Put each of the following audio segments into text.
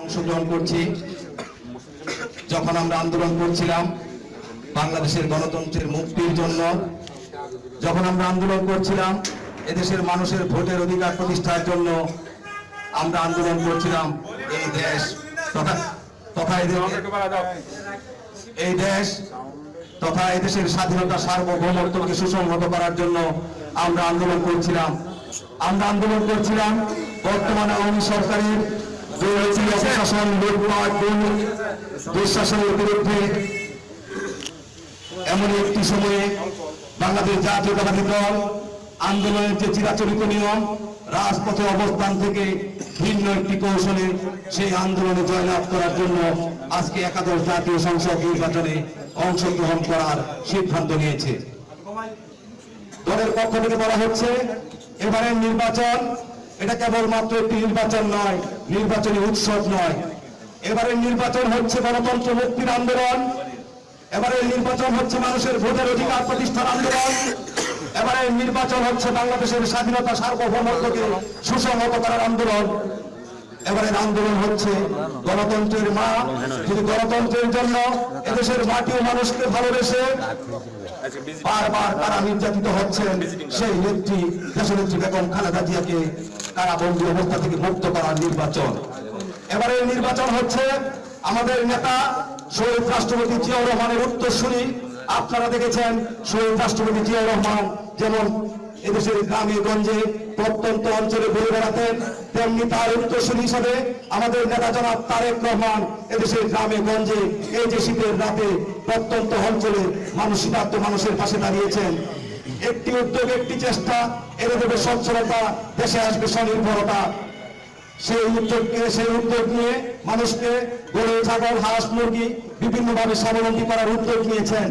অংশগ্রহণ করছি। যখন আমরা আন্দোলন করছিলাম বাংলাদেশের গণতন্ত্রের মুক্তির জন্য, যখন আমরা আন্দোলন করছিলাম এদেশের মানুষের ভোটের অধিকার প্রতিষ্ঠার জন্য আমরা আন্দোলন করছিলাম এই দেশ তথা এই দেশ তথা এদেশের স্বাধীনতা সার্বভৌমত্বকে সুসংহত করার জন্য আমরা আন্দোলন করছিলাম। আমরা আন্দোলন করছিলাম বর্তমানে আওয়ামী সরকারের দুর্নীতি অপশাসন লুটপাট দুঃশাসনের বিরুদ্ধে এমন একটি সময়ে বাংলাদেশ জাতীয়তাবাদী দল আন্দোলনের যে চিরাচরিত নিয়ম রাজপথে অবস্থান থেকে ভিন্ন একটি কৌশলে সেই আন্দোলনে জয়লাভ করার জন্য আজকে একাদশ জাতীয় সংসদ নির্বাচনে অংশগ্রহণ করার সিদ্ধান্ত নিয়েছে। দলের পক্ষ থেকে বলা হচ্ছে এবারের নির্বাচন এটা কেবলমাত্র একটি নির্বাচন নয়, নির্বাচনী উৎসব নয়। এবারের নির্বাচন হচ্ছে গণতন্ত্র মুক্তির আন্দোলন। এবারের নির্বাচন হচ্ছে মানুষের ভোটের অধিকার প্রতিষ্ঠার আন্দোলন। এবারে নির্বাচন হচ্ছে বাংলাদেশের স্বাধীনতা সার্বভৌমত্বকে সুসংহত করার আন্দোলন। এবারের আন্দোলন হচ্ছে গণতন্ত্রের মা। যদি গণতন্ত্রের জন্য এদেশের মাটি ও মানুষকে ভালোবেসে বারবার তারা নির্যাতিত হচ্ছেন। সেই নেত্রী দেশনেত্রী বেগম খালেদা জিয়াকে কারাবন্দী অবস্থা থেকে মুক্ত করার নির্বাচন। এবারের নির্বাচন হচ্ছে আমাদের নেতা শহীদ রাষ্ট্রপতি জিয়াউর রহমানের উত্তরসূরি। আপনারা দেখেছেন শহীদ রাষ্ট্রপতি জিয়াউর রহমান যেমন এদেশের গ্রামে গঞ্জে প্রত্যন্ত অঞ্চলে ঘুরে বেড়াতেন তেমনি তার উত্তরসূরি হিসাবে আমাদের নেতা জনাব তারেক রহমান এদেশের গ্রামে গঞ্জে এই যে শীতের রাতে প্রত্যন্ত অঞ্চলে মানুষ শীতার্থ মানুষের পাশে দাঁড়িয়েছেন। একটি উদ্যোগ, একটি চেষ্টা এনে দেবে সচ্ছলতা, দেশে আসবে স্বনির্ভরতা। সেই উদ্যোগকে, সেই উদ্যোগ নিয়ে মানুষকে গরু, ছাগল, হাঁস, মুরগি বিভিন্নভাবে স্বাবলম্বী করার উদ্যোগ নিয়েছেন।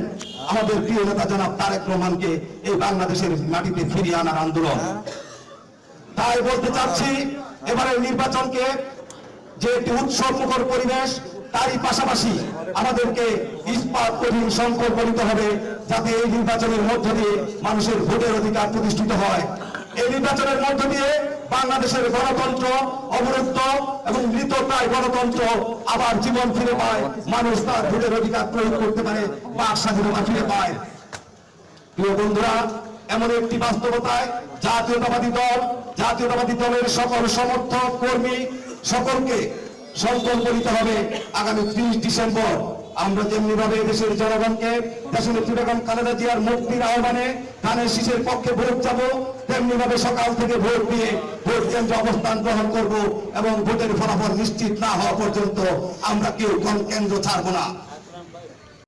আমাদের প্রিয় নেতা জনাব তারেক রহমানকে এই বাংলাদেশের মাটিতে ফিরিয়ে আনার আন্দোলন। তাই বলতে চাচ্ছি, এবারের নির্বাচনকে যে একটি উৎসব মুখর পরিবেশ, তারই পাশাপাশি আমাদেরকে ইস্পাত কঠিন সংকল্প নিতে হবে, যাতে এই নির্বাচনের মধ্য দিয়ে মানুষের ভোটের অধিকার প্রতিষ্ঠিত হয়। এই নির্বাচনের মধ্য দিয়ে বাংলাদেশের গণতন্ত্র অবরুদ্ধ এবং মৃতপ্রায় গণতন্ত্র আবার জীবন ফিরে পায়, মানুষ তার ভোটের অধিকার প্রয়োগ করতে পারে বাক স্বাধীনতা ফিরে পায়। প্রিয় বন্ধুরা, এমন একটি বাস্তবতায় জাতীয়তাবাদী দল, জাতীয়তাবাদী দলের সকল সমর্থক, কর্মী সকলকে সংকল্প নিতে হবে আগামী ত্রিশ ডিসেম্বর। আমরা তেমনি ভাবে দেশের জনগণকে দেশের বেগম খালেদা জিয়ার মুক্তির আহ্বানে ধানের শীষের পক্ষে ভোট যাব তেমনি ভাবে সকাল থেকে ভোট দিয়ে ভোট কেন্দ্রে অবস্থান গ্রহণ করব এবং ভোটের ফলাফল নিশ্চিত না হওয়া পর্যন্ত আমরা কেউ কোন কেন্দ্র ছাড়বো না।